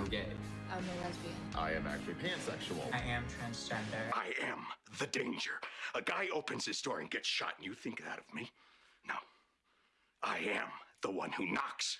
I'm gay. I'm a lesbian. I am actually pansexual. I am transgender. I am the danger. A guy opens his door and gets shot, and you think that of me? No. I am the one who knocks